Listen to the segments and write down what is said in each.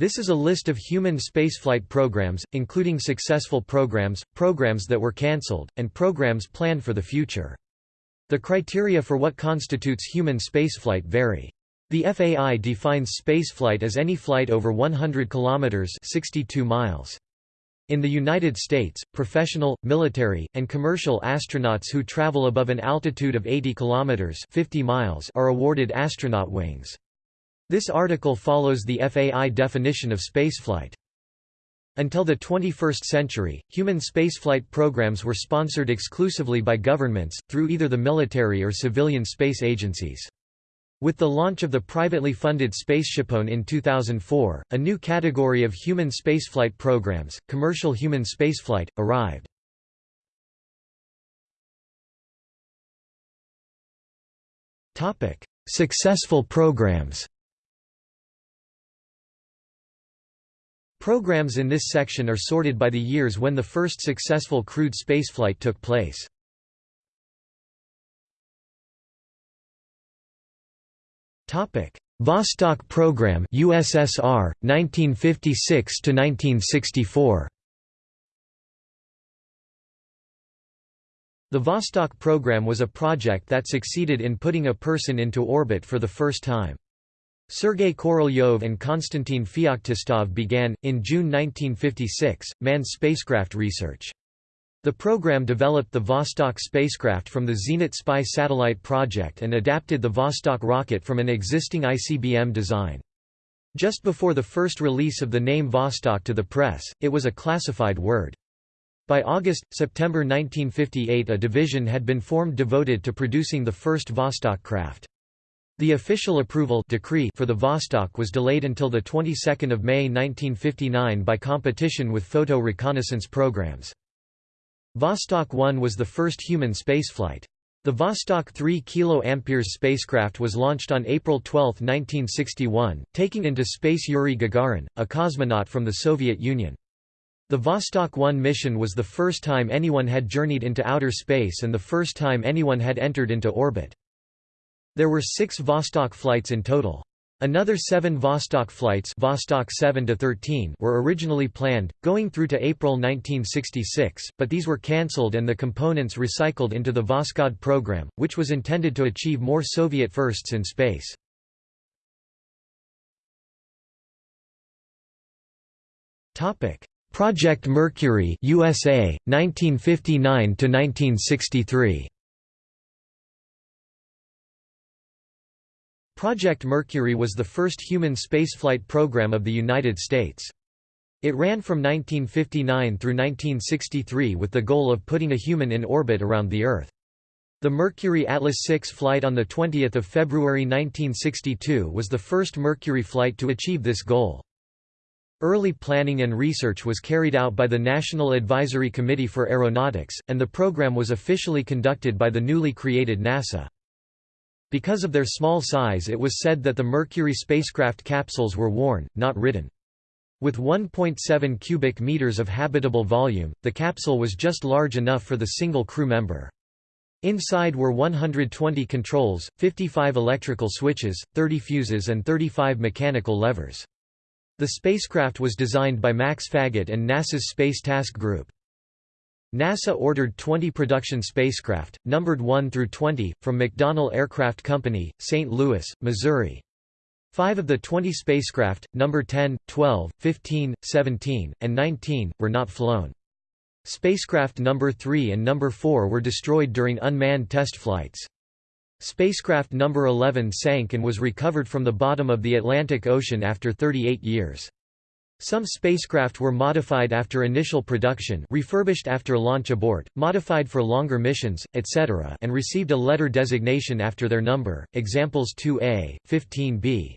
This is a list of human spaceflight programs, including successful programs, programs that were cancelled, and programs planned for the future. The criteria for what constitutes human spaceflight vary. The FAI defines spaceflight as any flight over 100 kilometers (62 miles). In the United States, professional, military, and commercial astronauts who travel above an altitude of 80 kilometers (50 miles) are awarded astronaut wings. This article follows the FAI definition of spaceflight. Until the 21st century, human spaceflight programs were sponsored exclusively by governments, through either the military or civilian space agencies. With the launch of the privately funded SpaceshipOne in 2004, a new category of human spaceflight programs, commercial human spaceflight, arrived. Successful programs Programs in this section are sorted by the years when the first successful crewed spaceflight took place. Topic: Vostok program USSR 1956 to 1964. The Vostok program was a project that succeeded in putting a person into orbit for the first time. Sergei Korolyov and Konstantin Feoktistov began, in June 1956, manned spacecraft research. The program developed the Vostok spacecraft from the Zenit Spy satellite project and adapted the Vostok rocket from an existing ICBM design. Just before the first release of the name Vostok to the press, it was a classified word. By August, September 1958 a division had been formed devoted to producing the first Vostok craft. The official approval decree for the Vostok was delayed until the 22nd of May 1959 by competition with photo reconnaissance programs. Vostok 1 was the first human spaceflight. The Vostok 3 kA spacecraft was launched on April 12, 1961, taking into space Yuri Gagarin, a cosmonaut from the Soviet Union. The Vostok 1 mission was the first time anyone had journeyed into outer space and the first time anyone had entered into orbit. There were six Vostok flights in total. Another seven Vostok flights Vostok 7 -13 were originally planned, going through to April 1966, but these were cancelled and the components recycled into the Voskhod program, which was intended to achieve more Soviet firsts in space. Project Mercury USA, 1959–1963 Project Mercury was the first human spaceflight program of the United States. It ran from 1959 through 1963 with the goal of putting a human in orbit around the Earth. The Mercury Atlas 6 flight on 20 February 1962 was the first Mercury flight to achieve this goal. Early planning and research was carried out by the National Advisory Committee for Aeronautics, and the program was officially conducted by the newly created NASA. Because of their small size it was said that the Mercury spacecraft capsules were worn, not ridden. With 1.7 cubic meters of habitable volume, the capsule was just large enough for the single crew member. Inside were 120 controls, 55 electrical switches, 30 fuses and 35 mechanical levers. The spacecraft was designed by Max Faget and NASA's Space Task Group. NASA ordered 20 production spacecraft, numbered 1 through 20, from McDonnell Aircraft Company, St. Louis, Missouri. Five of the 20 spacecraft, number 10, 12, 15, 17, and 19, were not flown. Spacecraft number 3 and number 4 were destroyed during unmanned test flights. Spacecraft number 11 sank and was recovered from the bottom of the Atlantic Ocean after 38 years. Some spacecraft were modified after initial production refurbished after launch abort, modified for longer missions, etc. and received a letter designation after their number, examples 2A, 15B.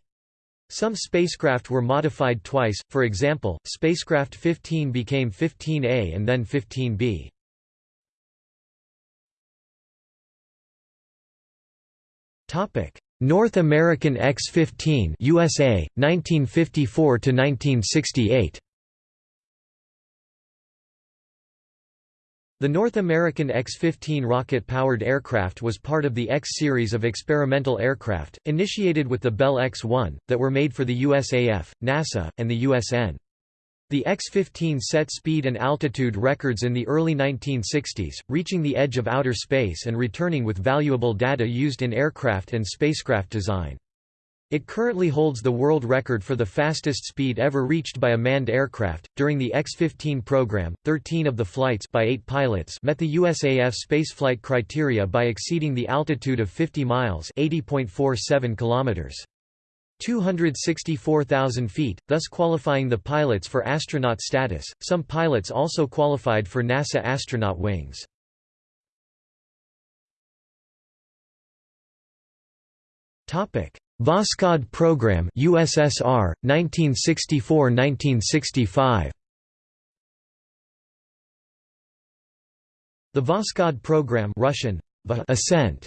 Some spacecraft were modified twice, for example, spacecraft 15 became 15A and then 15B. North American X-15 USA 1954 to 1968 The North American X-15 rocket-powered aircraft was part of the X series of experimental aircraft, initiated with the Bell X-1, that were made for the USAF, NASA, and the USN. The X-15 set speed and altitude records in the early 1960s, reaching the edge of outer space and returning with valuable data used in aircraft and spacecraft design. It currently holds the world record for the fastest speed ever reached by a manned aircraft. During the X-15 program, 13 of the flights by 8 pilots met the USAF spaceflight criteria by exceeding the altitude of 50 miles, 80.47 kilometers. 264,000 feet, thus qualifying the pilots for astronaut status. Some pilots also qualified for NASA astronaut wings. Topic: Voskhod Program USSR 1964-1965 The Voskhod program Russian Ascent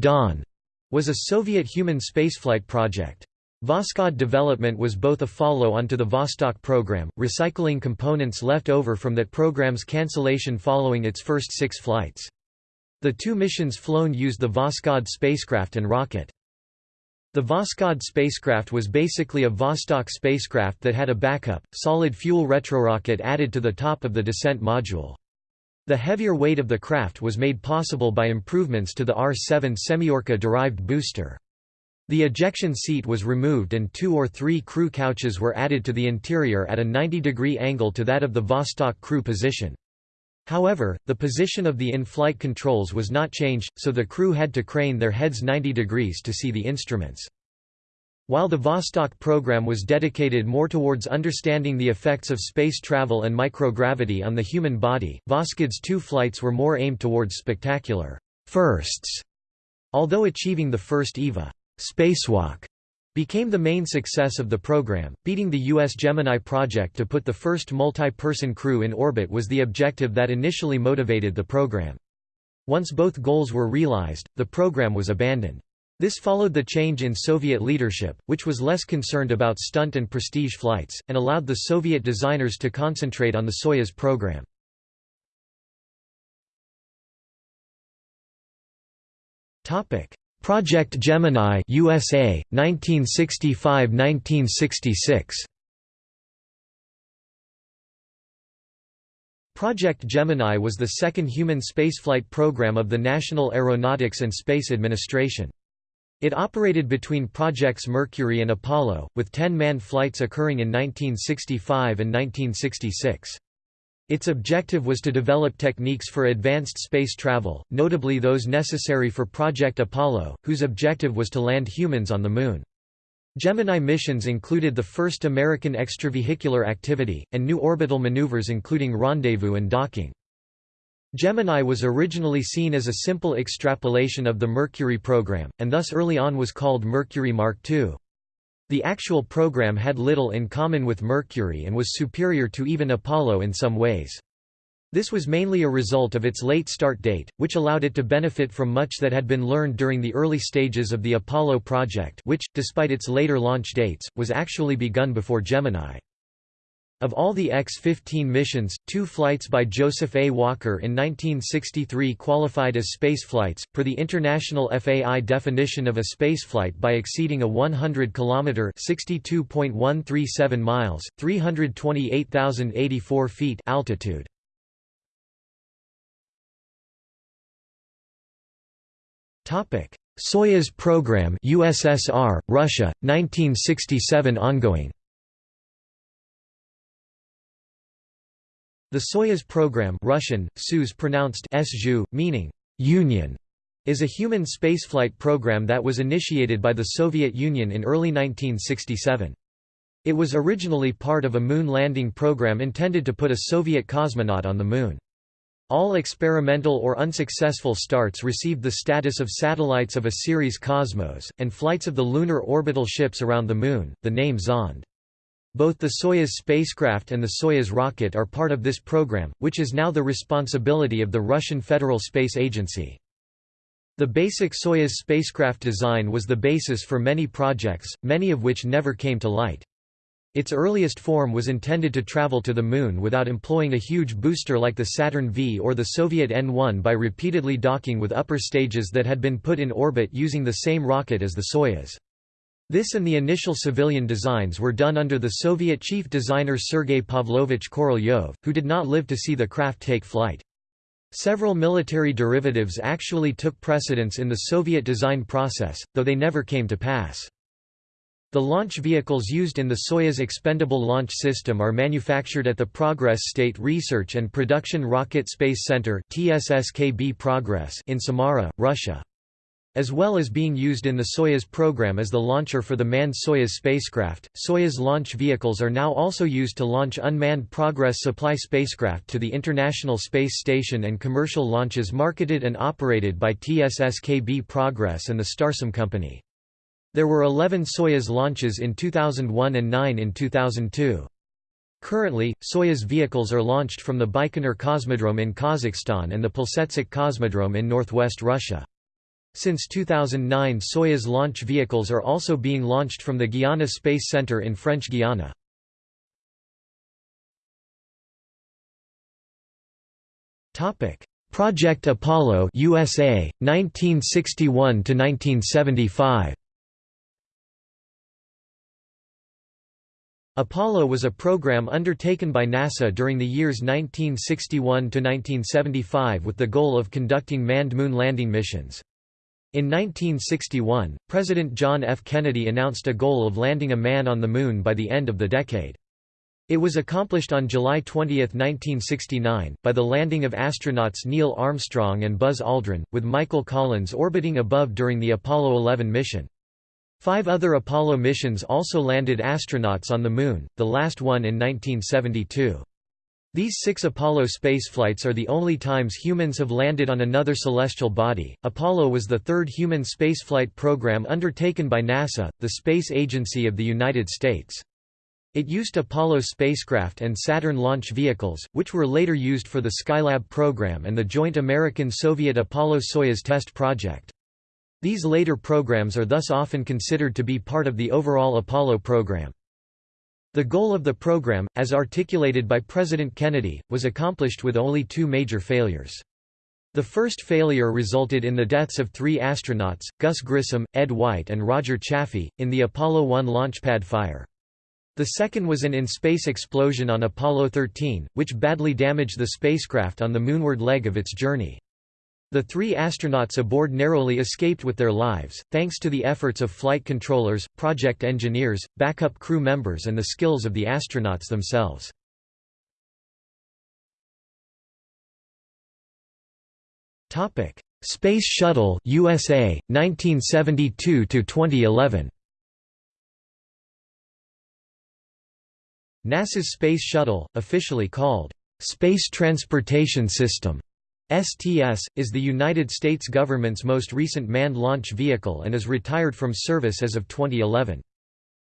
Dawn was a Soviet human spaceflight project. Voskhod development was both a follow-on to the Vostok program, recycling components left over from that program's cancellation following its first six flights. The two missions flown used the Voskhod spacecraft and rocket. The Voskhod spacecraft was basically a Vostok spacecraft that had a backup, solid-fuel retrorocket added to the top of the descent module. The heavier weight of the craft was made possible by improvements to the R-7 Semyorka-derived booster. The ejection seat was removed and two or three crew couches were added to the interior at a 90-degree angle to that of the Vostok crew position. However, the position of the in-flight controls was not changed, so the crew had to crane their heads 90 degrees to see the instruments. While the Vostok program was dedicated more towards understanding the effects of space travel and microgravity on the human body, Voskhod's two flights were more aimed towards spectacular firsts. Although achieving the first EVA spacewalk became the main success of the program. Beating the U.S. Gemini project to put the first multi-person crew in orbit was the objective that initially motivated the program. Once both goals were realized, the program was abandoned. This followed the change in Soviet leadership, which was less concerned about stunt and prestige flights, and allowed the Soviet designers to concentrate on the Soyuz program. Project Gemini USA 1965-1966 Project Gemini was the second human spaceflight program of the National Aeronautics and Space Administration. It operated between Projects Mercury and Apollo, with 10 manned flights occurring in 1965 and 1966. Its objective was to develop techniques for advanced space travel, notably those necessary for Project Apollo, whose objective was to land humans on the Moon. Gemini missions included the first American extravehicular activity, and new orbital maneuvers including rendezvous and docking. Gemini was originally seen as a simple extrapolation of the Mercury program, and thus early on was called Mercury Mark II. The actual program had little in common with Mercury and was superior to even Apollo in some ways. This was mainly a result of its late start date, which allowed it to benefit from much that had been learned during the early stages of the Apollo project which, despite its later launch dates, was actually begun before Gemini. Of all the X-15 missions, two flights by Joseph A. Walker in 1963 qualified as spaceflights, per the International FAI definition of a spaceflight by exceeding a 100-kilometre (62.137 miles, 328,084 feet) altitude. Soyuz program USSR, Russia, 1967 ongoing The Soyuz program Russian, Soyuz pronounced Sju, meaning «union», is a human spaceflight program that was initiated by the Soviet Union in early 1967. It was originally part of a moon landing program intended to put a Soviet cosmonaut on the Moon. All experimental or unsuccessful starts received the status of satellites of a series Cosmos, and flights of the lunar orbital ships around the Moon, the name Zond. Both the Soyuz spacecraft and the Soyuz rocket are part of this program, which is now the responsibility of the Russian Federal Space Agency. The basic Soyuz spacecraft design was the basis for many projects, many of which never came to light. Its earliest form was intended to travel to the Moon without employing a huge booster like the Saturn V or the Soviet N-1 by repeatedly docking with upper stages that had been put in orbit using the same rocket as the Soyuz. This and the initial civilian designs were done under the Soviet chief designer Sergei Pavlovich Korolyov, who did not live to see the craft take flight. Several military derivatives actually took precedence in the Soviet design process, though they never came to pass. The launch vehicles used in the Soyuz Expendable Launch System are manufactured at the Progress State Research and Production Rocket Space Center in Samara, Russia. As well as being used in the Soyuz program as the launcher for the manned Soyuz spacecraft, Soyuz launch vehicles are now also used to launch unmanned Progress supply spacecraft to the International Space Station and commercial launches marketed and operated by TSSKB Progress and the Starsem Company. There were 11 Soyuz launches in 2001 and 9 in 2002. Currently, Soyuz vehicles are launched from the Baikonur Cosmodrome in Kazakhstan and the Plesetsk Cosmodrome in northwest Russia. Since 2009 Soyuz launch vehicles are also being launched from the Guiana Space Center in French Guiana. Project Apollo USA 1961 to 1975 Apollo was a program undertaken by NASA during the years 1961–1975 with the goal of conducting manned moon landing missions. In 1961, President John F. Kennedy announced a goal of landing a man on the Moon by the end of the decade. It was accomplished on July 20, 1969, by the landing of astronauts Neil Armstrong and Buzz Aldrin, with Michael Collins orbiting above during the Apollo 11 mission. Five other Apollo missions also landed astronauts on the Moon, the last one in 1972. These six Apollo spaceflights are the only times humans have landed on another celestial body. Apollo was the third human spaceflight program undertaken by NASA, the space agency of the United States. It used Apollo spacecraft and Saturn launch vehicles, which were later used for the Skylab program and the joint American-Soviet Apollo-Soyuz test project. These later programs are thus often considered to be part of the overall Apollo program. The goal of the program, as articulated by President Kennedy, was accomplished with only two major failures. The first failure resulted in the deaths of three astronauts, Gus Grissom, Ed White and Roger Chaffee, in the Apollo 1 launchpad fire. The second was an in-space explosion on Apollo 13, which badly damaged the spacecraft on the moonward leg of its journey. The three astronauts aboard narrowly escaped with their lives, thanks to the efforts of flight controllers, project engineers, backup crew members and the skills of the astronauts themselves. Space Shuttle USA 1972 to 2011 NASA's Space Shuttle, officially called Space Transportation System STS, is the United States government's most recent manned launch vehicle and is retired from service as of 2011.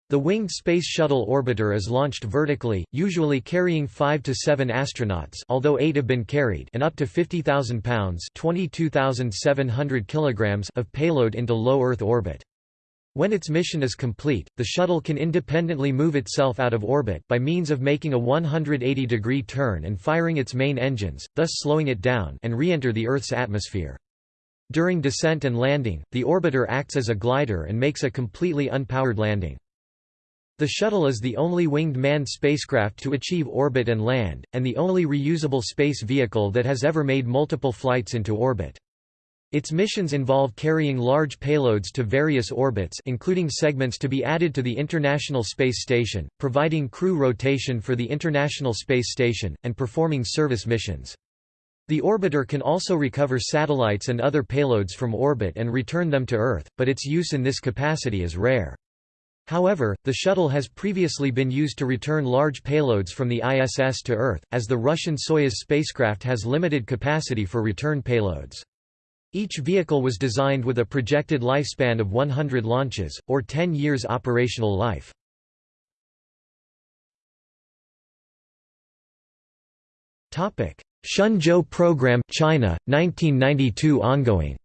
The winged Space Shuttle orbiter is launched vertically, usually carrying 5 to 7 astronauts although 8 have been carried and up to 50,000 pounds kilograms of payload into low Earth orbit. When its mission is complete, the shuttle can independently move itself out of orbit by means of making a 180-degree turn and firing its main engines, thus slowing it down and re-enter the Earth's atmosphere. During descent and landing, the orbiter acts as a glider and makes a completely unpowered landing. The shuttle is the only winged manned spacecraft to achieve orbit and land, and the only reusable space vehicle that has ever made multiple flights into orbit. Its missions involve carrying large payloads to various orbits including segments to be added to the International Space Station, providing crew rotation for the International Space Station, and performing service missions. The orbiter can also recover satellites and other payloads from orbit and return them to Earth, but its use in this capacity is rare. However, the shuttle has previously been used to return large payloads from the ISS to Earth, as the Russian Soyuz spacecraft has limited capacity for return payloads. Each vehicle was designed with a projected lifespan of 100 launches, or 10 years operational life. Shenzhou program China 1992 ongoing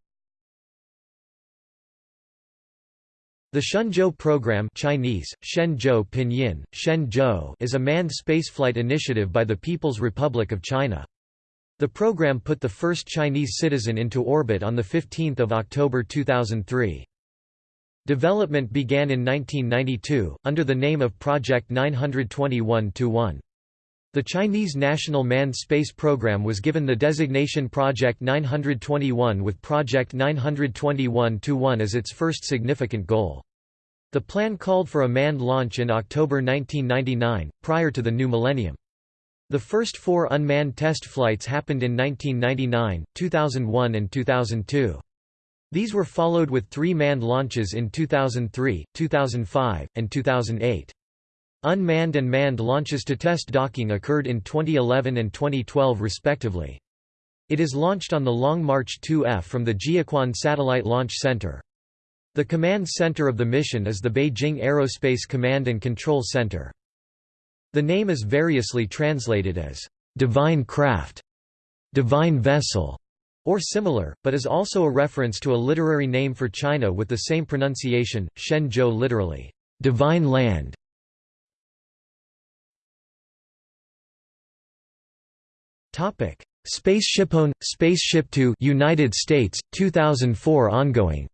The Shenzhou program Chinese, Shenzhou Pinyin, Shenzhou is a manned spaceflight initiative by the People's Republic of China. The program put the first Chinese citizen into orbit on 15 October 2003. Development began in 1992, under the name of Project 921-1. The Chinese National Manned Space Program was given the designation Project 921 with Project 921-1 as its first significant goal. The plan called for a manned launch in October 1999, prior to the new millennium. The first four unmanned test flights happened in 1999, 2001 and 2002. These were followed with three manned launches in 2003, 2005, and 2008. Unmanned and manned launches to test docking occurred in 2011 and 2012 respectively. It is launched on the Long March 2F from the Jiuquan Satellite Launch Center. The command center of the mission is the Beijing Aerospace Command and Control Center. The name is variously translated as, "...divine craft", "...divine vessel", or similar, but is also a reference to a literary name for China with the same pronunciation, Shen Shenzhou literally, "...divine land". Topic: SpaceshipOne, Spaceship Two, United States, 2004 ongoing.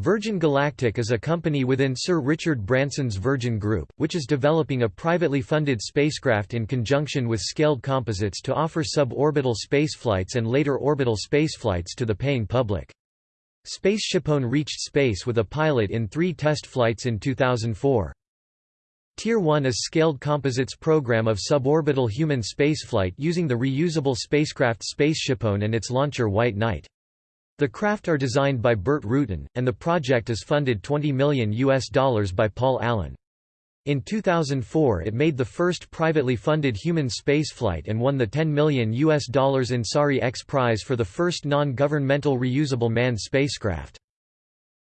Virgin Galactic is a company within Sir Richard Branson's Virgin Group, which is developing a privately funded spacecraft in conjunction with Scaled Composites to offer suborbital spaceflights and later orbital spaceflights to the paying public. SpaceshipOne reached space with a pilot in three test flights in 2004. Tier 1 is Scaled Composites program of suborbital human spaceflight using the reusable spacecraft SpaceshipOne and its launcher White Knight. The craft are designed by Burt Rutan, and the project is funded 20 million US dollars by Paul Allen. In 2004 it made the first privately funded human spaceflight and won the 10 million US dollars Ansari X Prize for the first non-governmental reusable manned spacecraft.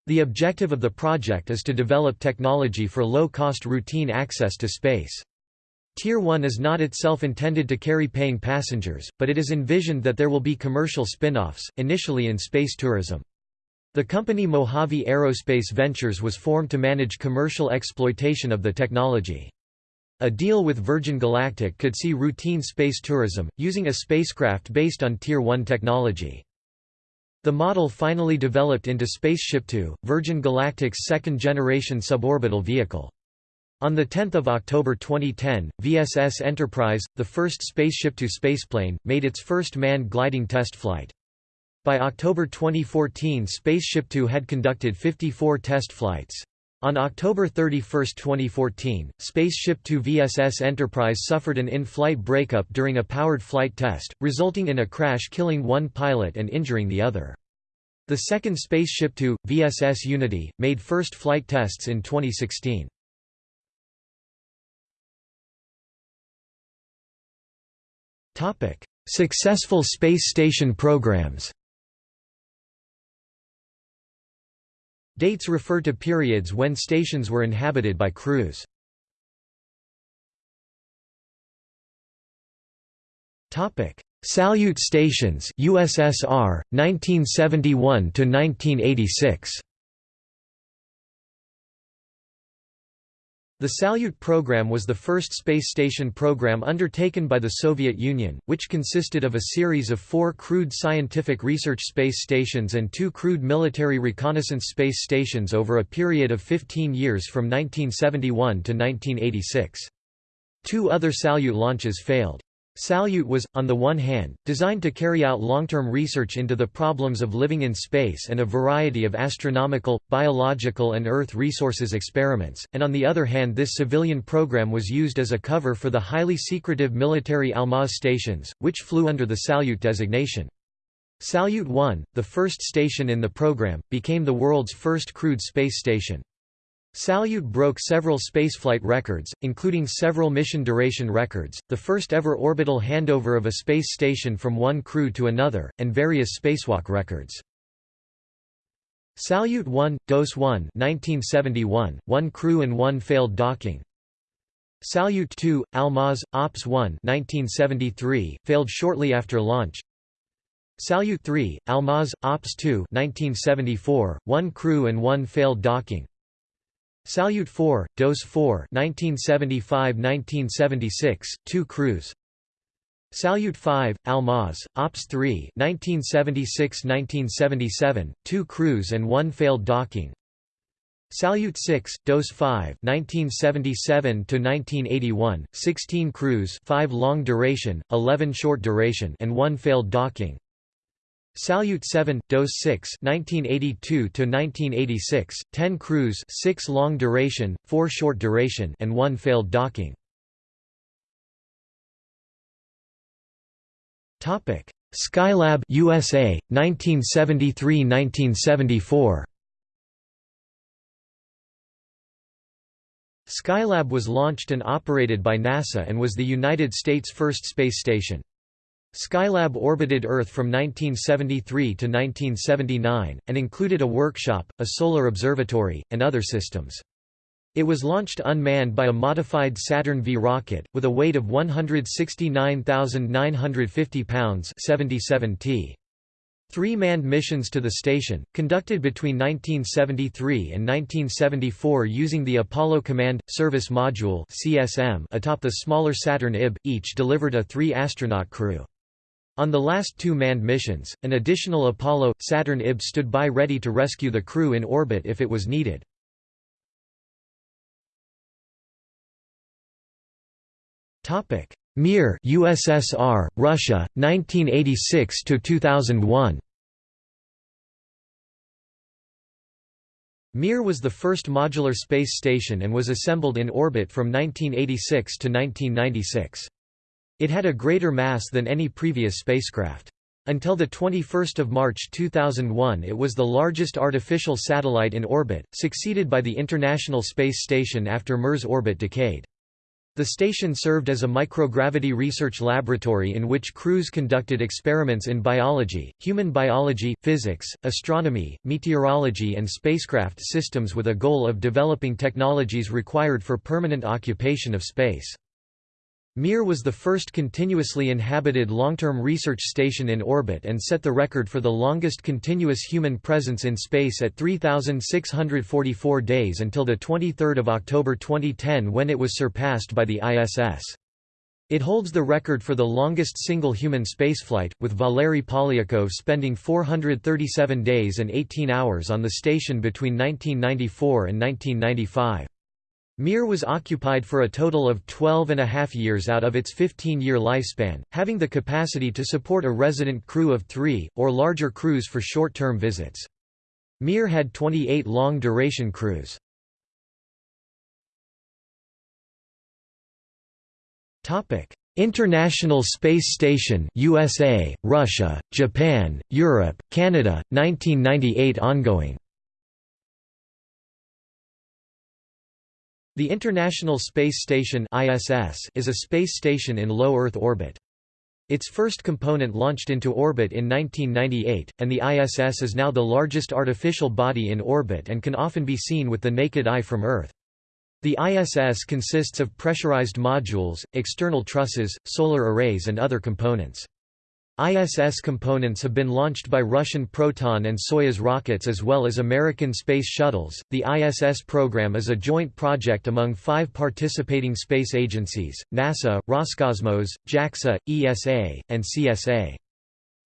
The objective of the project is to develop technology for low-cost routine access to space. Tier 1 is not itself intended to carry paying passengers, but it is envisioned that there will be commercial spin-offs, initially in space tourism. The company Mojave Aerospace Ventures was formed to manage commercial exploitation of the technology. A deal with Virgin Galactic could see routine space tourism, using a spacecraft based on Tier 1 technology. The model finally developed into Spaceship Two, Virgin Galactic's second-generation suborbital vehicle. On 10 October 2010, VSS Enterprise, the first Spaceship Two spaceplane, made its first manned gliding test flight. By October 2014 Spaceship Two had conducted 54 test flights. On October 31, 2014, Spaceship Two VSS Enterprise suffered an in-flight breakup during a powered flight test, resulting in a crash killing one pilot and injuring the other. The second Spaceship Two, VSS Unity, made first flight tests in 2016. Successful space station programs Dates refer to periods when stations were inhabited by crews. Topic: Salyut stations USSR 1971 to 1986 The Salyut program was the first space station program undertaken by the Soviet Union, which consisted of a series of four crewed scientific research space stations and two crewed military reconnaissance space stations over a period of 15 years from 1971 to 1986. Two other Salyut launches failed. Salyut was, on the one hand, designed to carry out long-term research into the problems of living in space and a variety of astronomical, biological and Earth resources experiments, and on the other hand this civilian program was used as a cover for the highly secretive military Almaz stations, which flew under the Salyut designation. Salyut 1, the first station in the program, became the world's first crewed space station. Salyut broke several spaceflight records, including several mission duration records, the first ever orbital handover of a space station from one crew to another, and various spacewalk records. Salyut 1, DOS 1 1971, one crew and one failed docking. Salyut 2, Almaz, Ops 1 1973, failed shortly after launch. Salyut 3, Almaz, Ops 2 1974, one crew and one failed docking Salyut 4, DOS 4 1975–1976, two crews Salyut 5, Almaz, Ops 3 1976–1977, two crews and one failed docking. Salyut 6, DOS 5 1977–1981, 16 crews 5 long duration, 11 short duration and 1 failed docking Salyut 7, DOS 6 1982–1986, 10 crews 6 long duration, 4 short duration and 1 failed docking. Skylab USA, 1973–1974 Skylab was launched and operated by NASA and was the United States' first space station. Skylab orbited Earth from 1973 to 1979, and included a workshop, a solar observatory, and other systems. It was launched unmanned by a modified Saturn V rocket, with a weight of 169,950 pounds 77 t. Three manned missions to the station, conducted between 1973 and 1974 using the Apollo Command – Service Module atop the smaller Saturn IB, each delivered a three-astronaut crew. On the last two manned missions, an additional Apollo – Saturn IB stood by ready to rescue the crew in orbit if it was needed. Mir USSR, Russia, 1986 to 2001. Mir was the first modular space station and was assembled in orbit from 1986 to 1996. It had a greater mass than any previous spacecraft. Until 21 March 2001 it was the largest artificial satellite in orbit, succeeded by the International Space Station after Mir's orbit decayed. The station served as a microgravity research laboratory in which crews conducted experiments in biology, human biology, physics, astronomy, meteorology and spacecraft systems with a goal of developing technologies required for permanent occupation of space. Mir was the first continuously inhabited long-term research station in orbit and set the record for the longest continuous human presence in space at 3,644 days until 23 October 2010 when it was surpassed by the ISS. It holds the record for the longest single human spaceflight, with Valery Polyakov spending 437 days and 18 hours on the station between 1994 and 1995. Mir was occupied for a total of 12 and a half years out of its 15-year lifespan, having the capacity to support a resident crew of three, or larger crews for short-term visits. Mir had 28 long-duration crews. International Space Station USA, Russia, Japan, Europe, Canada, 1998 ongoing The International Space Station ISS is a space station in low Earth orbit. Its first component launched into orbit in 1998, and the ISS is now the largest artificial body in orbit and can often be seen with the naked eye from Earth. The ISS consists of pressurized modules, external trusses, solar arrays and other components. ISS components have been launched by Russian Proton and Soyuz rockets as well as American space shuttles. The ISS program is a joint project among five participating space agencies NASA, Roscosmos, JAXA, ESA, and CSA.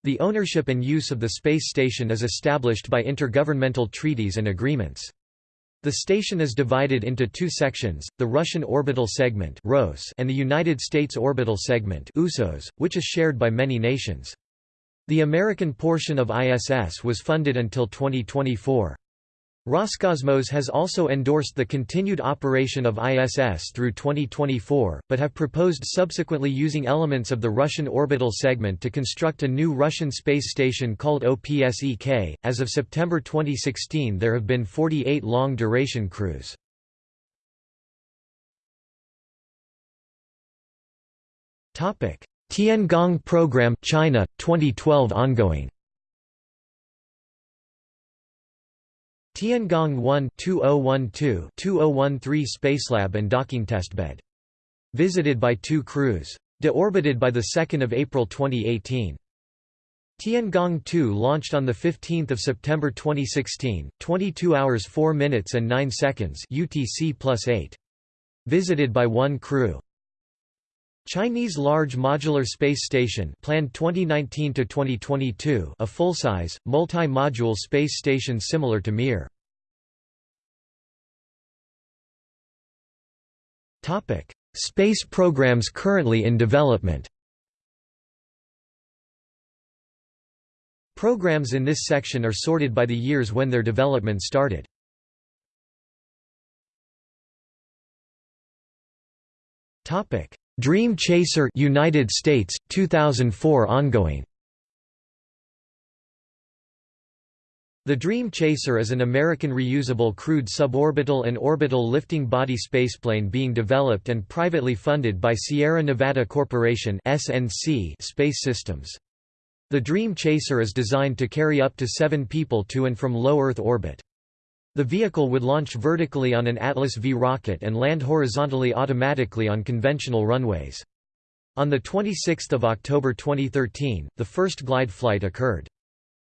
The ownership and use of the space station is established by intergovernmental treaties and agreements. The station is divided into two sections, the Russian Orbital Segment and the United States Orbital Segment which is shared by many nations. The American portion of ISS was funded until 2024. Roscosmos has also endorsed the continued operation of ISS through 2024, but have proposed subsequently using elements of the Russian orbital segment to construct a new Russian space station called OPSEK. As of September 2016, there have been 48 long duration crews. Topic: Tiangong Program China 2012 ongoing Tiangong 1 2012-2013 Spacelab and docking testbed. Visited by two crews. Deorbited by 2 April 2018. Tiangong 2 launched on 15 September 2016, 22 hours 4 minutes and 9 seconds UTC plus 8. Visited by one crew. Chinese Large Modular Space Station planned 2019 to 2022, a full-size, multi-module space station similar to Mir. Topic: Space programs currently in development. Programs in this section are sorted by the years when their development started. Topic: Dream Chaser United States 2004 ongoing The Dream Chaser is an American reusable crewed suborbital and orbital lifting body spaceplane being developed and privately funded by Sierra Nevada Corporation (SNC) Space Systems. The Dream Chaser is designed to carry up to 7 people to and from low Earth orbit. The vehicle would launch vertically on an Atlas V rocket and land horizontally automatically on conventional runways. On 26 October 2013, the first glide flight occurred.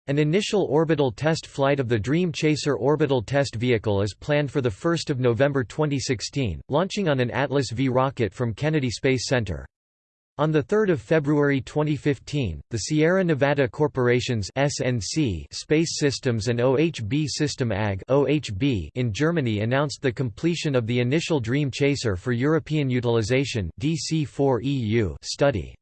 An initial orbital test flight of the Dream Chaser orbital test vehicle is planned for 1 November 2016, launching on an Atlas V rocket from Kennedy Space Center. On 3 February 2015, the Sierra Nevada Corporation's SNC Space Systems and OHB System AG OHB in Germany announced the completion of the initial Dream Chaser for European Utilization DC4EU study.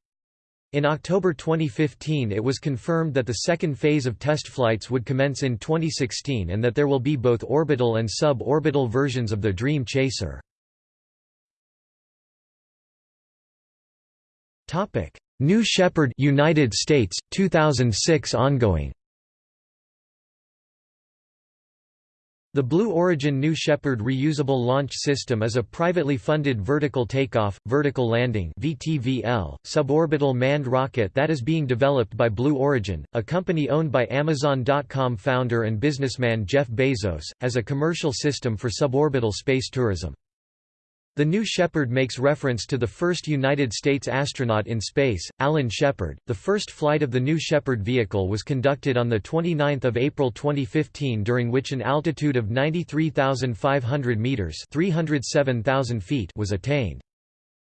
In October 2015 it was confirmed that the second phase of test flights would commence in 2016 and that there will be both orbital and sub-orbital versions of the Dream Chaser. Topic: New Shepard United States 2006 ongoing. The Blue Origin New Shepard reusable launch system is a privately funded vertical takeoff, vertical landing (VTVL) suborbital manned rocket that is being developed by Blue Origin, a company owned by Amazon.com founder and businessman Jeff Bezos, as a commercial system for suborbital space tourism. The New Shepard makes reference to the first United States astronaut in space, Alan Shepard. The first flight of the New Shepard vehicle was conducted on 29 April 2015 during which an altitude of 93,500 meters (307,000 feet) was attained.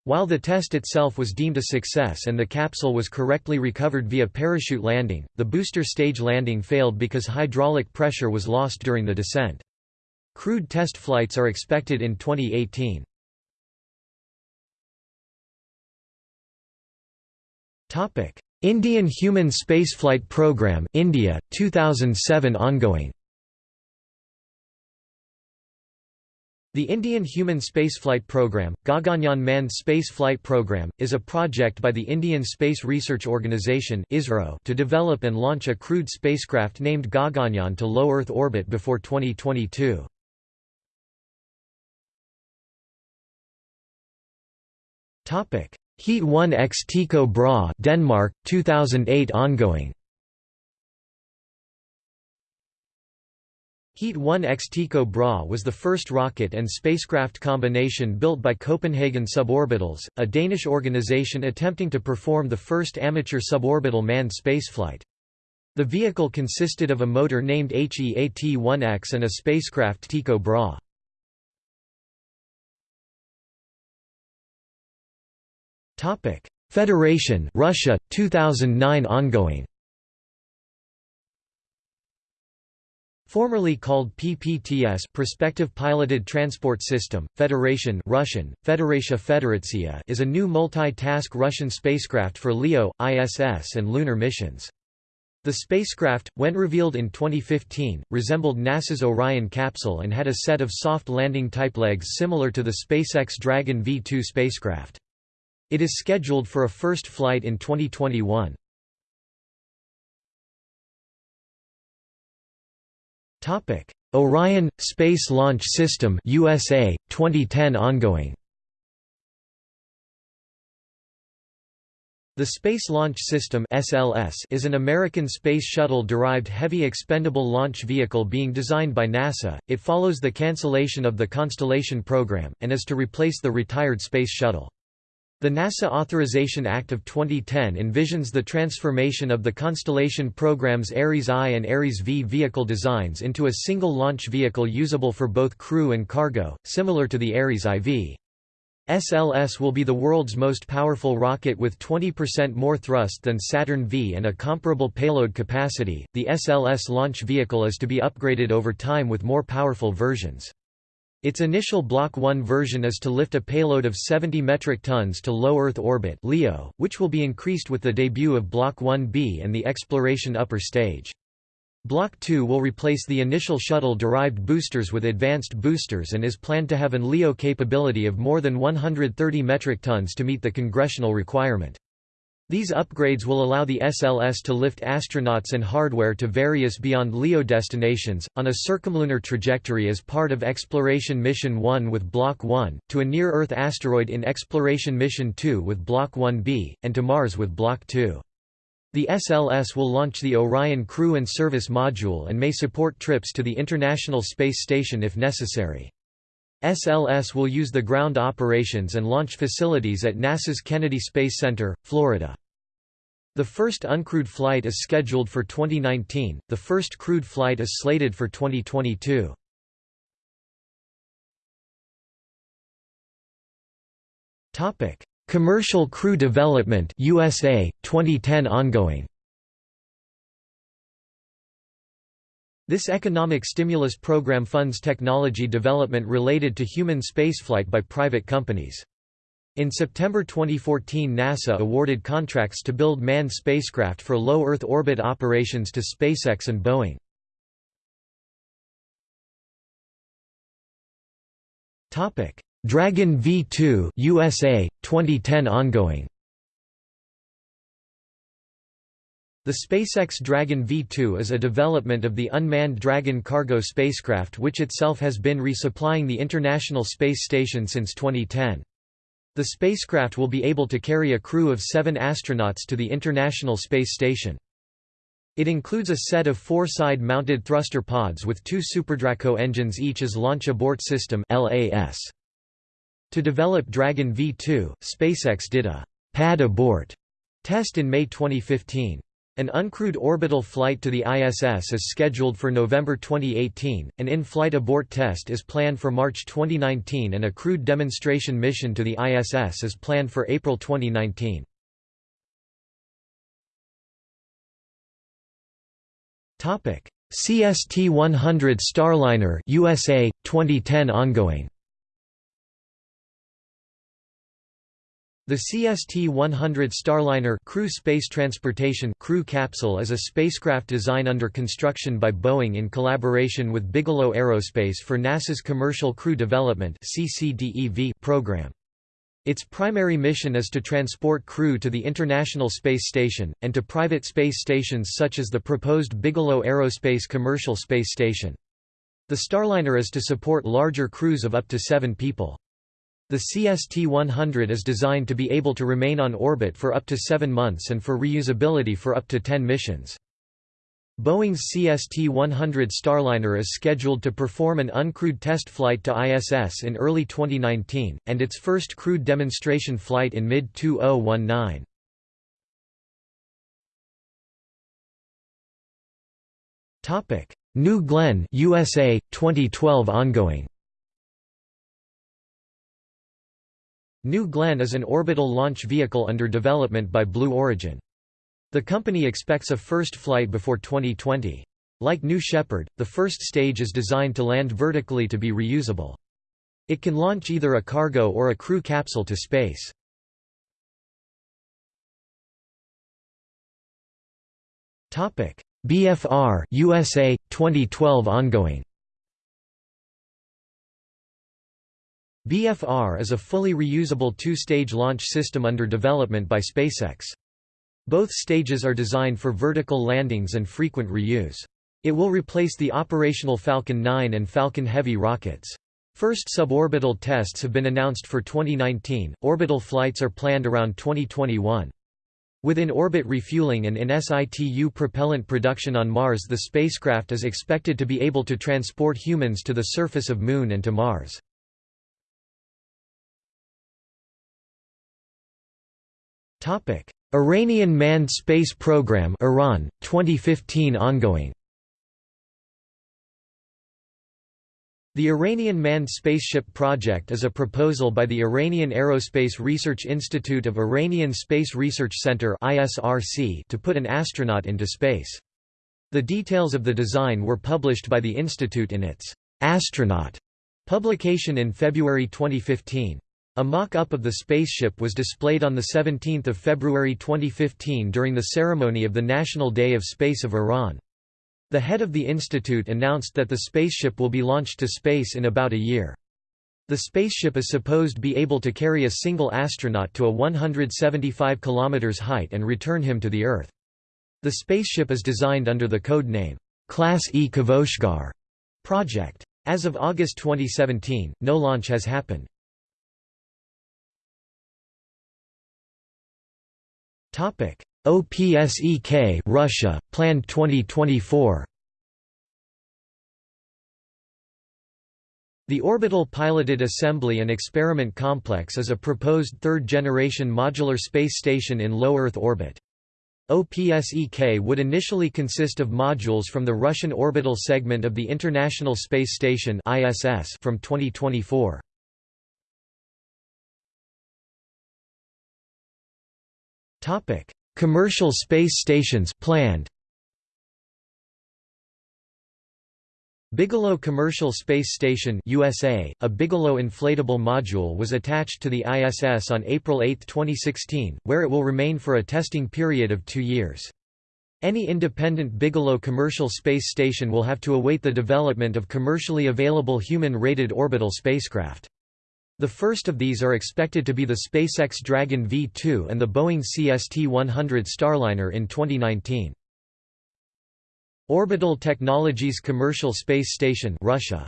While the test itself was deemed a success and the capsule was correctly recovered via parachute landing, the booster stage landing failed because hydraulic pressure was lost during the descent. Crewed test flights are expected in 2018. Indian Human Spaceflight Program, India, 2007 ongoing. The Indian Human Spaceflight Program, Gaganyaan Manned Spaceflight Program, is a project by the Indian Space Research Organisation to develop and launch a crewed spacecraft named Gaganyaan to low Earth orbit before 2022. Heat 1 x Tycho Brahe Denmark 2008 ongoing Heat 1 x Tycho Brahe was the first rocket and spacecraft combination built by Copenhagen Suborbitals, a Danish organization attempting to perform the first amateur suborbital manned spaceflight. The vehicle consisted of a motor named HEAT-1X and a spacecraft Tycho Brahe. Topic: Federation, Russia, 2009 ongoing. Formerly called PPTS Prospective Piloted Transport System, Federation Russian, Federatia Federatsia is a new multi-task Russian spacecraft for LEO, ISS and lunar missions. The spacecraft, when revealed in 2015, resembled NASA's Orion capsule and had a set of soft landing type legs similar to the SpaceX Dragon V2 spacecraft. It is scheduled for a first flight in 2021. Topic: Orion Space Launch System USA 2010 ongoing. The Space Launch System (SLS) is an American space shuttle-derived heavy expendable launch vehicle being designed by NASA. It follows the cancellation of the Constellation program and is to replace the retired Space Shuttle. The NASA Authorization Act of 2010 envisions the transformation of the Constellation program's Ares I and Ares V vehicle designs into a single launch vehicle usable for both crew and cargo, similar to the Ares IV. SLS will be the world's most powerful rocket with 20% more thrust than Saturn V and a comparable payload capacity. The SLS launch vehicle is to be upgraded over time with more powerful versions. Its initial Block 1 version is to lift a payload of 70 metric tons to low Earth orbit (LEO), which will be increased with the debut of Block 1B and the exploration upper stage. Block 2 will replace the initial shuttle-derived boosters with advanced boosters and is planned to have an LEO capability of more than 130 metric tons to meet the congressional requirement. These upgrades will allow the SLS to lift astronauts and hardware to various beyond LEO destinations, on a circumlunar trajectory as part of Exploration Mission 1 with Block 1, to a near-Earth asteroid in Exploration Mission 2 with Block 1B, and to Mars with Block 2. The SLS will launch the Orion Crew and Service Module and may support trips to the International Space Station if necessary. SLS will use the ground operations and launch facilities at NASA's Kennedy Space Center, Florida. The first uncrewed flight is scheduled for 2019, the first crewed flight is slated for 2022. Commercial Crew Development USA, 2010 ongoing This economic stimulus program funds technology development related to human spaceflight by private companies. In September 2014 NASA awarded contracts to build manned spacecraft for low Earth orbit operations to SpaceX and Boeing. Dragon V2 USA 2010 ongoing The SpaceX Dragon V2 is a development of the unmanned Dragon cargo spacecraft which itself has been resupplying the International Space Station since 2010. The spacecraft will be able to carry a crew of seven astronauts to the International Space Station. It includes a set of four side-mounted thruster pods with two SuperDraco engines each as Launch Abort System LAS. To develop Dragon V2, SpaceX did a «pad abort» test in May 2015. An uncrewed orbital flight to the ISS is scheduled for November 2018, an in-flight abort test is planned for March 2019 and a crewed demonstration mission to the ISS is planned for April 2019. CST-100 Starliner USA 2010 ongoing The CST-100 Starliner crew space transportation crew capsule is a spacecraft design under construction by Boeing in collaboration with Bigelow Aerospace for NASA's Commercial Crew Development program. Its primary mission is to transport crew to the International Space Station, and to private space stations such as the proposed Bigelow Aerospace Commercial Space Station. The Starliner is to support larger crews of up to seven people. The CST-100 is designed to be able to remain on orbit for up to seven months and for reusability for up to 10 missions. Boeing's CST-100 Starliner is scheduled to perform an uncrewed test flight to ISS in early 2019, and its first crewed demonstration flight in mid-2019. New Glenn USA 2012 ongoing New Glenn is an orbital launch vehicle under development by Blue Origin. The company expects a first flight before 2020. Like New Shepard, the first stage is designed to land vertically to be reusable. It can launch either a cargo or a crew capsule to space. BFR USA 2012 ongoing BFR is a fully reusable two-stage launch system under development by SpaceX. Both stages are designed for vertical landings and frequent reuse. It will replace the operational Falcon 9 and Falcon Heavy rockets. First suborbital tests have been announced for 2019, orbital flights are planned around 2021. With in-orbit refueling and in situ propellant production on Mars the spacecraft is expected to be able to transport humans to the surface of Moon and to Mars. Iranian manned space program Iran 2015 ongoing The Iranian Manned Spaceship Project is a proposal by the Iranian Aerospace Research Institute of Iranian Space Research Center to put an astronaut into space. The details of the design were published by the institute in its Astronaut publication in February 2015. A mock-up of the spaceship was displayed on 17 February 2015 during the ceremony of the National Day of Space of Iran. The head of the institute announced that the spaceship will be launched to space in about a year. The spaceship is supposed to be able to carry a single astronaut to a 175 km height and return him to the Earth. The spaceship is designed under the code name, Class E Kavoshgar project. As of August 2017, no launch has happened. OPSEK Russia, planned 2024 The Orbital Piloted Assembly and Experiment Complex is a proposed third-generation modular space station in low Earth orbit. OPSEK would initially consist of modules from the Russian orbital segment of the International Space Station from 2024. Topic: Commercial space stations planned. Bigelow Commercial Space Station USA, a Bigelow inflatable module was attached to the ISS on April 8, 2016, where it will remain for a testing period of two years. Any independent Bigelow commercial space station will have to await the development of commercially available human-rated orbital spacecraft. The first of these are expected to be the SpaceX Dragon V2 and the Boeing CST-100 Starliner in 2019. Orbital Technologies Commercial Space Station Russia.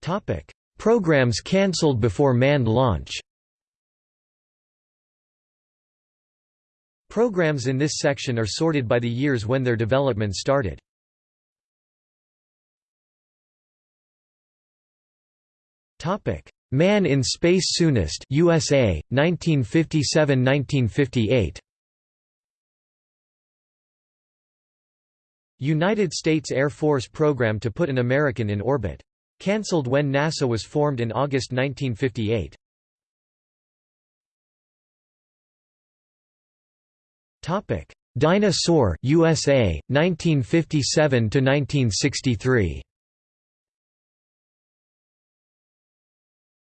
Topic: Programs cancelled before manned launch. Programs in this section are sorted by the years when their development started. Man in Space Soonest, USA, 1957–1958. United States Air Force program to put an American in orbit. Cancelled when NASA was formed in August 1958. Topic: Dyna-Soar, USA, 1957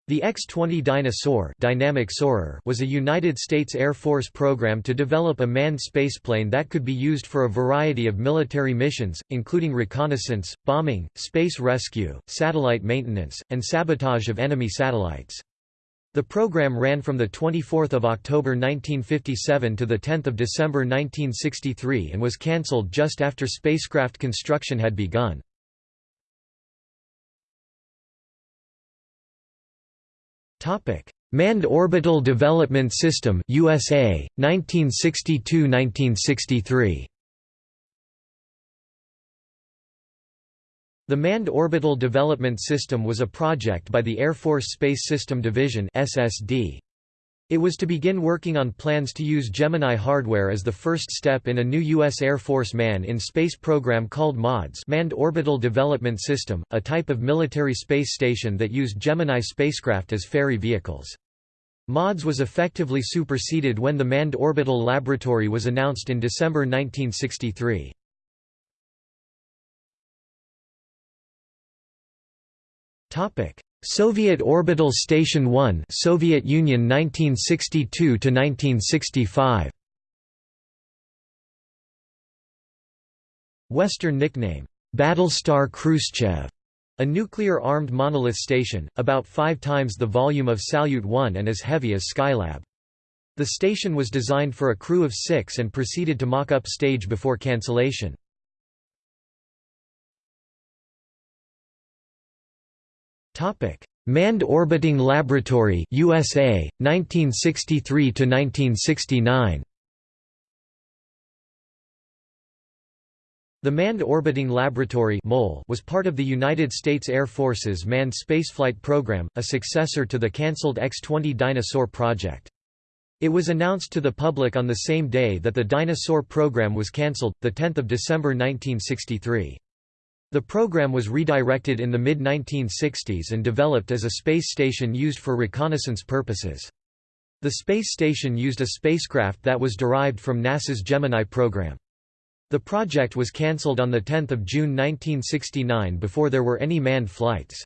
The X-20 Dyna-Soar dynamic soarer was a United States Air Force program to develop a manned spaceplane that could be used for a variety of military missions, including reconnaissance, bombing, space rescue, satellite maintenance, and sabotage of enemy satellites. The program ran from 24 October 1957 to 10 December 1963 and was cancelled just after spacecraft construction had begun. Topic: Manned Orbital Development System USA 1962-1963. The Manned Orbital Development System was a project by the Air Force Space System Division (SSD). It was to begin working on plans to use Gemini hardware as the first step in a new U.S. Air Force man-in-space program called MODS Manned Orbital Development System, a type of military space station that used Gemini spacecraft as ferry vehicles. MODS was effectively superseded when the Manned Orbital Laboratory was announced in December 1963. Soviet Orbital Station 1 Soviet Union 1962 to 1965 Western nickname Battlestar Khrushchev a nuclear-armed monolith station, about five times the volume of Salyut 1 and as heavy as Skylab. The station was designed for a crew of six and proceeded to mock-up stage before cancellation. Topic: Manned Orbiting Laboratory USA 1963 to 1969. The Manned Orbiting Laboratory was part of the United States Air Force's Manned Spaceflight Program, a successor to the cancelled X-20 Dyna-Soar project. It was announced to the public on the same day that the Dyna-Soar program was cancelled, 10 December 1963. The program was redirected in the mid-1960s and developed as a space station used for reconnaissance purposes. The space station used a spacecraft that was derived from NASA's Gemini program. The project was cancelled on 10 June 1969 before there were any manned flights.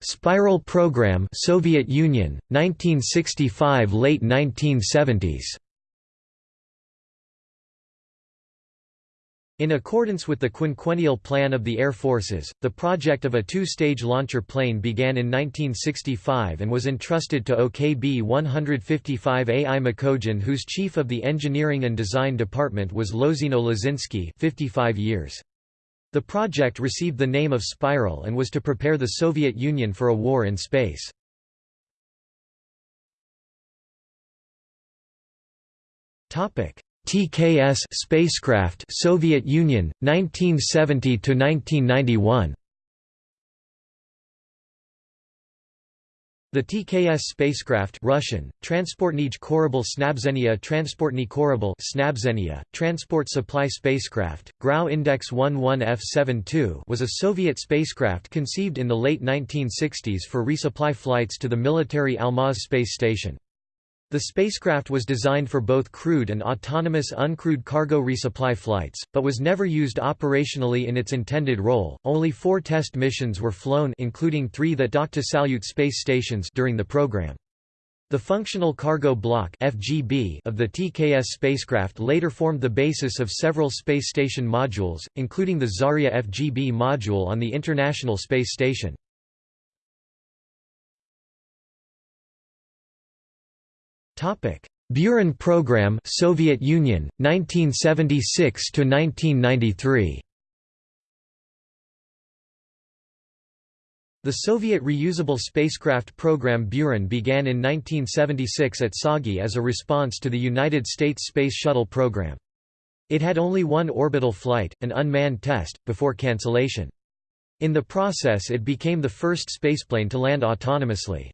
Spiral program Soviet Union, 1965 – late 1970s In accordance with the quinquennial plan of the Air Forces, the project of a two-stage launcher plane began in 1965 and was entrusted to OKB-155 A. I. Mikojan whose chief of the engineering and design department was Lozino Lazinski 55 years. The project received the name of Spiral and was to prepare the Soviet Union for a war in space. Topic TKS spacecraft Soviet Union 1970 to 1991 The TKS spacecraft Russian, Transportnij Korabl Snabzenia Transportny Korabl Snabzenia, Transport Supply Spacecraft, Grau Index 11F72 was a Soviet spacecraft conceived in the late 1960s for resupply flights to the military Almaz space station. The spacecraft was designed for both crewed and autonomous uncrewed cargo resupply flights, but was never used operationally in its intended role. Only four test missions were flown including three that docked to Salyut space stations during the program. The Functional Cargo Block (FGB) of the TKS spacecraft later formed the basis of several space station modules, including the Zarya FGB module on the International Space Station. Buran program, Soviet Union, 1976 to 1993. The Soviet reusable spacecraft program Buran began in 1976 at Tsagi as a response to the United States Space Shuttle program. It had only one orbital flight, an unmanned test, before cancellation. In the process it became the first spaceplane to land autonomously.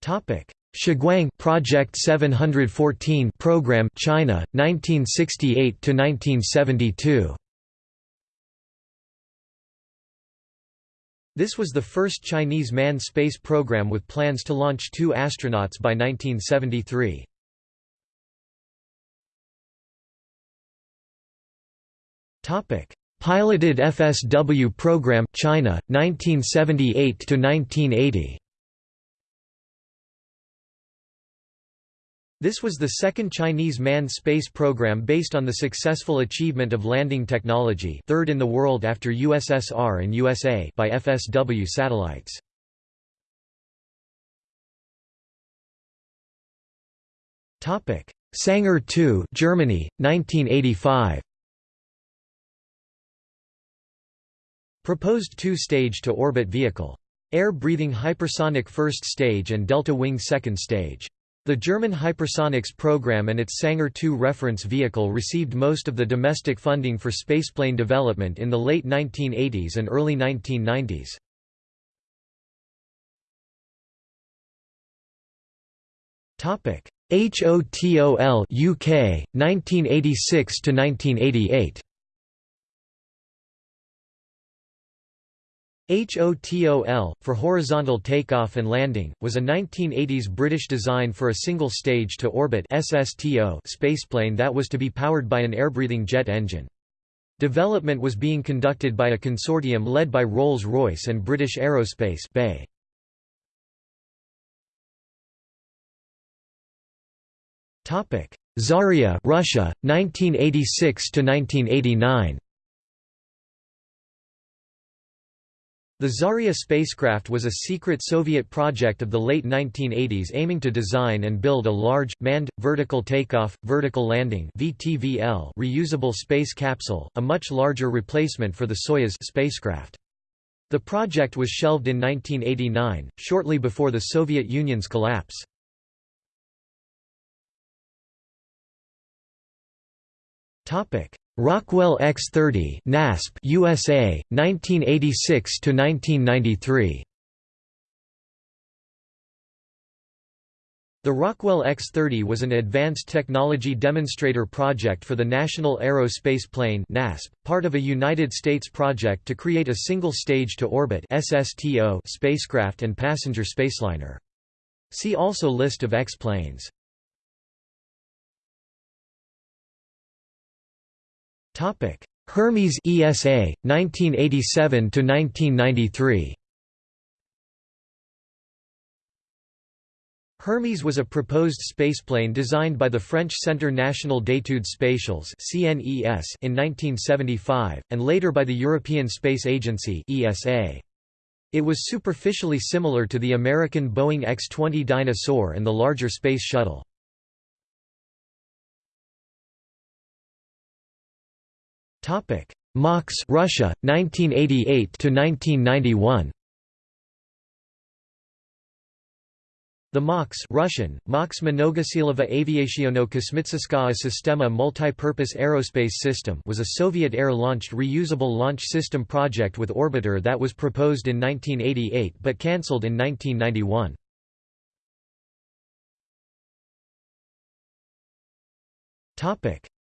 Topic: Shuguang Project 714 program China 1968 to 1972. This was the first Chinese manned space program with plans to launch two astronauts by 1973. Topic: Piloted FSW program China 1978 to 1980. This was the second Chinese manned space program based on the successful achievement of landing technology third in the world after USSR and USA by FSW satellites. Sanger 2 Germany, 1985 Proposed two-stage to orbit vehicle. Air-breathing hypersonic first stage and delta wing second stage. The German hypersonics program and its Sanger II reference vehicle received most of the domestic funding for spaceplane development in the late 1980s and early 1990s. HOTOL UK 1986 to 1988 HOTOL, for horizontal takeoff and landing, was a 1980s British design for a single stage-to-orbit spaceplane that was to be powered by an air-breathing jet engine. Development was being conducted by a consortium led by Rolls-Royce and British Aerospace BAE. Zarya Russia, 1986 The Zarya spacecraft was a secret Soviet project of the late 1980s aiming to design and build a large, manned, vertical takeoff, vertical landing VTVL reusable space capsule, a much larger replacement for the Soyuz spacecraft. The project was shelved in 1989, shortly before the Soviet Union's collapse. Rockwell X-30 NASP USA 1986 to 1993 The Rockwell X-30 was an advanced technology demonstrator project for the National Aero-Space Plane (NASP), part of a United States project to create a single stage-to-orbit (SSTO) spacecraft and passenger spaceliner. See also List of X-planes. Topic: Hermes ESA 1987 to 1993. Hermes was a proposed spaceplane designed by the French Centre National d'études spatiales in 1975, and later by the European Space Agency It was superficially similar to the American Boeing X-20 Dyna-Soar and the larger Space Shuttle. MAKS Russia 1988 to 1991 The MOX Russian, MAKS Mnogosilova Aviationno-kosmitseskaya Sistema multipurpose aerospace system was a Soviet air-launched reusable launch system project with orbiter that was proposed in 1988 but cancelled in 1991.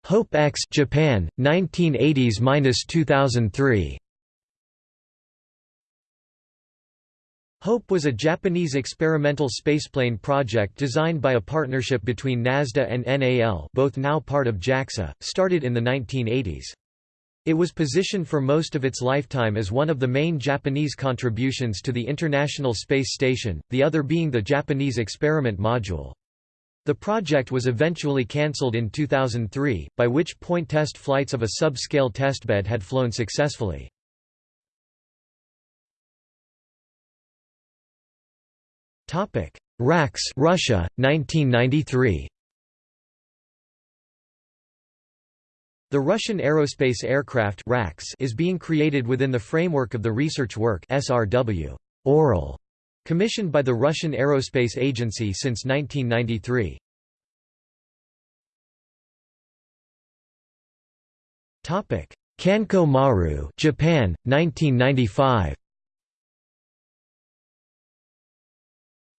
Hope X Japan 1980s-2003 HOPE was a Japanese experimental spaceplane project designed by a partnership between NASDA and NAL both now part of JAXA, started in the 1980s. It was positioned for most of its lifetime as one of the main Japanese contributions to the International Space Station, the other being the Japanese experiment module. The project was eventually cancelled in 2003, by which point test flights of a sub-scale testbed had flown successfully. Topic: RAX Russia 1993 The Russian aerospace aircraft RAX is being created within the framework of the research work SRW Oral Commissioned by the Russian Aerospace Agency since 1993. Topic: Kanko Maru, Japan, 1995.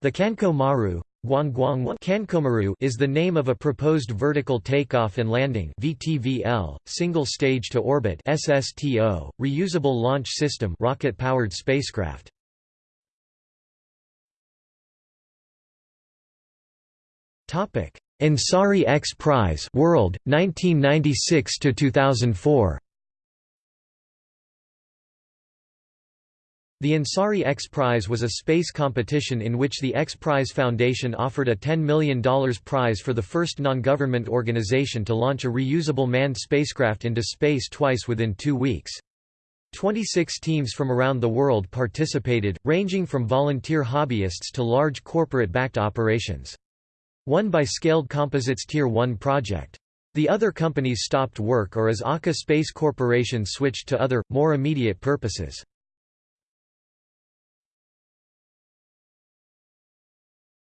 The Kanko Maru is the name of a proposed vertical takeoff and landing (VTVL) single stage to orbit (SSTO) reusable launch system rocket-powered spacecraft. Topic: Ansari X Prize World 1996 to 2004. The Ansari X Prize was a space competition in which the X Prize Foundation offered a $10 million prize for the first non-government organization to launch a reusable manned spacecraft into space twice within two weeks. 26 teams from around the world participated, ranging from volunteer hobbyists to large corporate-backed operations. Won by Scaled Composites Tier 1 project. The other companies stopped work or as Aka Space Corporation switched to other, more immediate purposes.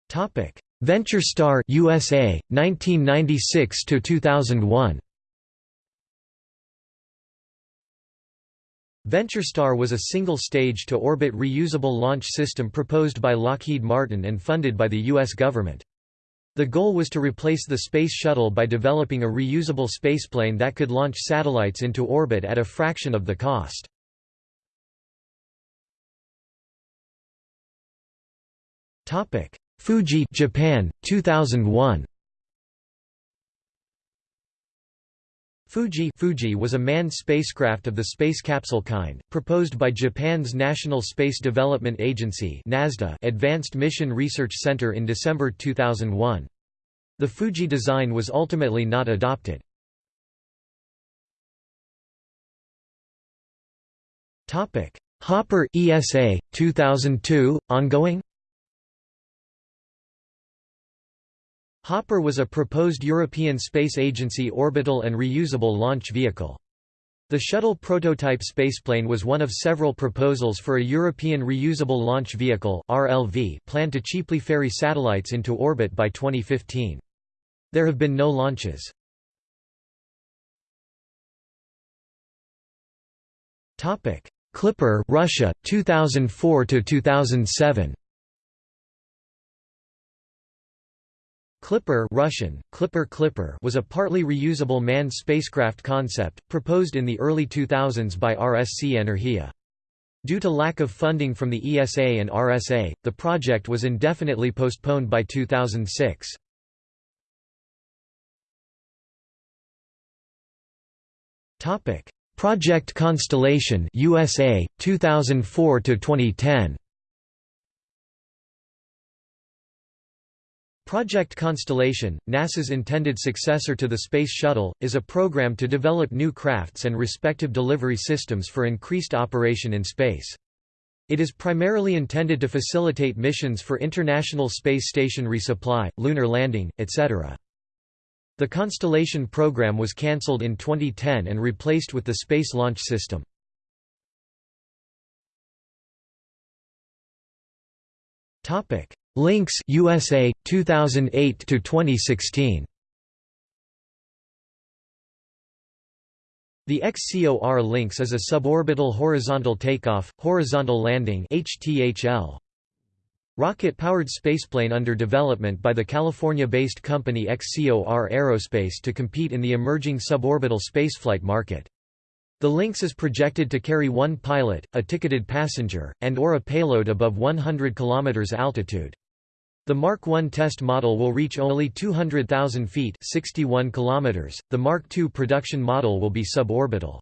Topic: VentureStar USA 1996 to 2001 VentureStar was a single-stage to orbit reusable launch system proposed by Lockheed Martin and funded by the US government. The goal was to replace the Space Shuttle by developing a reusable spaceplane that could launch satellites into orbit at a fraction of the cost. Fuji Japan, 2001. Fuji Fuji was a manned spacecraft of the space capsule kind, proposed by Japan's National Space Development Agency Advanced Mission Research Center in December 2001. The Fuji design was ultimately not adopted. Hopper ESA 2002 ongoing Hopper was a proposed European Space Agency orbital and reusable launch vehicle. The shuttle prototype spaceplane was one of several proposals for a European Reusable Launch Vehicle planned to cheaply ferry satellites into orbit by 2015. There have been no launches. Clipper Russia 2004 Clipper Russian, Clipper Clipper was a partly reusable manned spacecraft concept, proposed in the early 2000s by RSC Energia. Due to lack of funding from the ESA and RSA, the project was indefinitely postponed by 2006. Project Constellation USA 2004 Project Constellation, NASA's intended successor to the Space Shuttle, is a program to develop new crafts and respective delivery systems for increased operation in space. It is primarily intended to facilitate missions for International Space Station resupply, lunar landing, etc. The Constellation program was cancelled in 2010 and replaced with the Space Launch System. Topic: Lynx USA 2008 to 2016. The XCOR Lynx is a suborbital horizontal takeoff, horizontal landing (HTHL). Rocket-powered spaceplane under development by the California-based company XCOR Aerospace to compete in the emerging suborbital spaceflight market. The Lynx is projected to carry one pilot, a ticketed passenger, and or a payload above 100 km altitude. The Mark I test model will reach only 200,000 feet 61 km. The Mark II production model will be suborbital.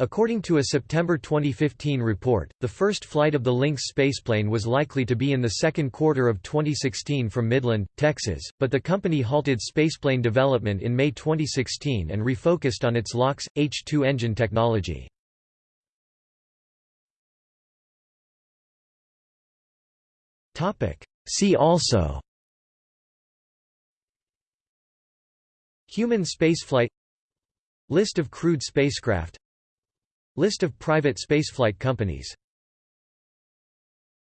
According to a September 2015 report, the first flight of the Lynx spaceplane was likely to be in the second quarter of 2016 from Midland, Texas, but the company halted spaceplane development in May 2016 and refocused on its LOX, H-2 engine technology. See also Human spaceflight List of crewed spacecraft List of private spaceflight companies